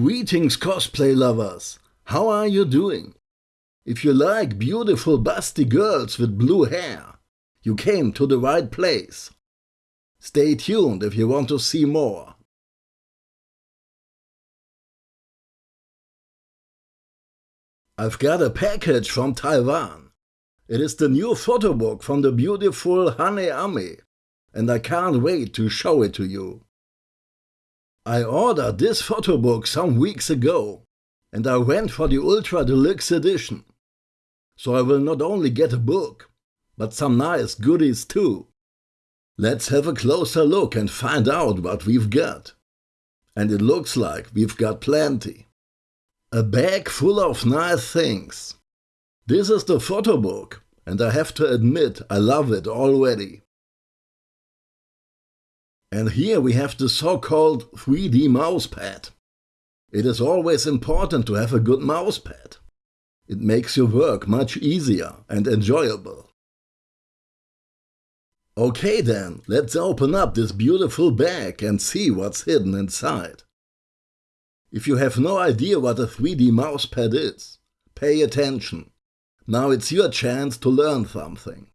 Greetings cosplay lovers! How are you doing? If you like beautiful busty girls with blue hair, you came to the right place. Stay tuned if you want to see more. I've got a package from Taiwan. It is the new photo book from the beautiful Hane Ame, and I can't wait to show it to you. I ordered this photo book some weeks ago, and I went for the Ultra Deluxe edition. So I will not only get a book, but some nice goodies too. Let's have a closer look and find out what we've got. And it looks like we've got plenty. A bag full of nice things. This is the photo book, and I have to admit I love it already. And here we have the so-called 3D mousepad. It is always important to have a good mousepad. It makes your work much easier and enjoyable. Okay then, let's open up this beautiful bag and see what's hidden inside. If you have no idea what a 3D mousepad is, pay attention. Now it's your chance to learn something.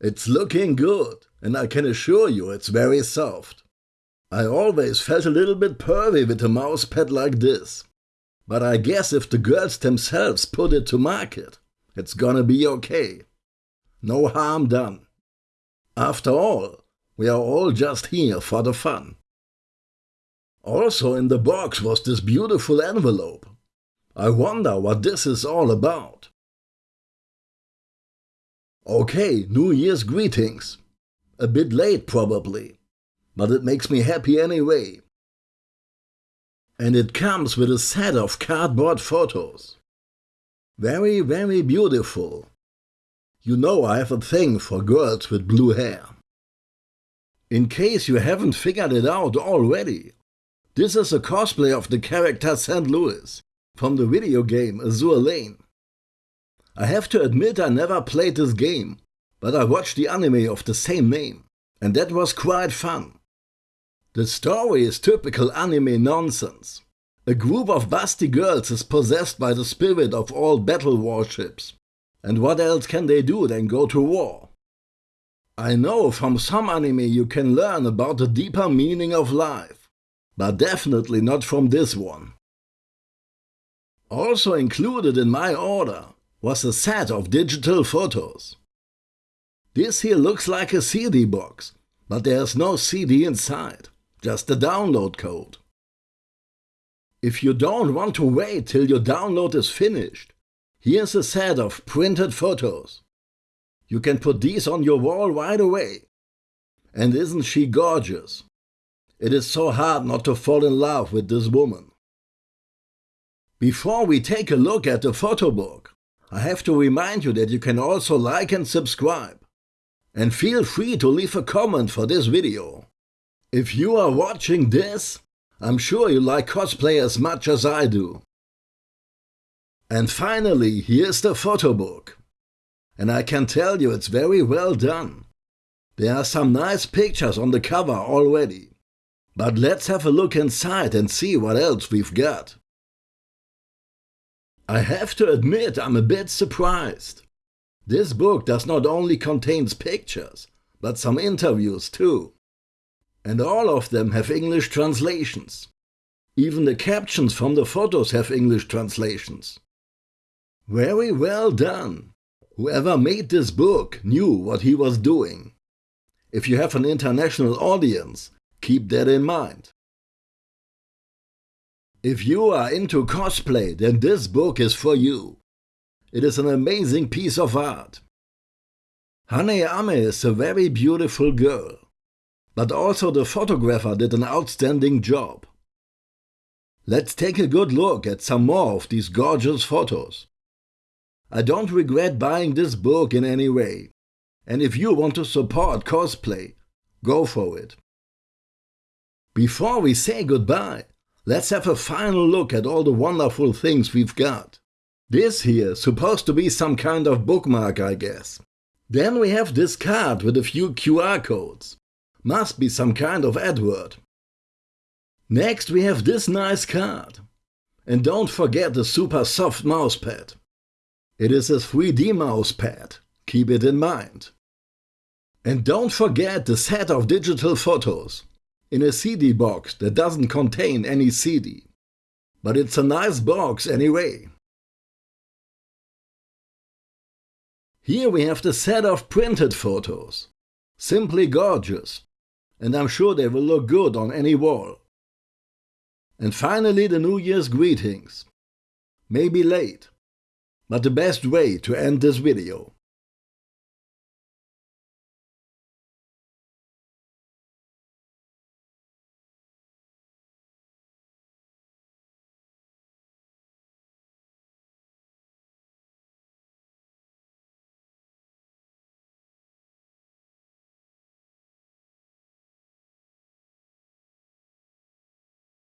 It's looking good, and I can assure you it's very soft. I always felt a little bit pervy with a mousepad like this. But I guess if the girls themselves put it to market, it's gonna be okay. No harm done. After all, we are all just here for the fun. Also in the box was this beautiful envelope. I wonder what this is all about. Okay, New Year's greetings. A bit late probably, but it makes me happy anyway. And it comes with a set of cardboard photos. Very, very beautiful. You know I have a thing for girls with blue hair. In case you haven't figured it out already, this is a cosplay of the character St. Louis from the video game Azur Lane. I have to admit I never played this game, but I watched the anime of the same name, and that was quite fun. The story is typical anime nonsense. A group of busty girls is possessed by the spirit of all battle warships. And what else can they do than go to war? I know from some anime you can learn about the deeper meaning of life but definitely not from this one. Also included in my order was a set of digital photos. This here looks like a CD box, but there's no CD inside, just a download code. If you don't want to wait till your download is finished, here's a set of printed photos. You can put these on your wall right away. And isn't she gorgeous? It is so hard not to fall in love with this woman. Before we take a look at the photo book, I have to remind you that you can also like and subscribe. And feel free to leave a comment for this video. If you are watching this, I'm sure you like cosplay as much as I do. And finally, here's the photo book. And I can tell you it's very well done. There are some nice pictures on the cover already. But let's have a look inside and see what else we've got. I have to admit I'm a bit surprised. This book does not only contains pictures, but some interviews too. And all of them have English translations. Even the captions from the photos have English translations. Very well done. Whoever made this book knew what he was doing. If you have an international audience, Keep that in mind. If you are into cosplay, then this book is for you. It is an amazing piece of art. Hane Ame is a very beautiful girl, but also the photographer did an outstanding job. Let's take a good look at some more of these gorgeous photos. I don't regret buying this book in any way, and if you want to support cosplay, go for it. Before we say goodbye, let's have a final look at all the wonderful things we've got. This here supposed to be some kind of bookmark, I guess. Then we have this card with a few QR codes. Must be some kind of advert. Next we have this nice card. And don't forget the super soft mousepad. It is a 3D mousepad, keep it in mind. And don't forget the set of digital photos in a CD box that doesn't contain any CD. But it's a nice box anyway. Here we have the set of printed photos. Simply gorgeous. And I'm sure they will look good on any wall. And finally the New Year's greetings. Maybe late, but the best way to end this video.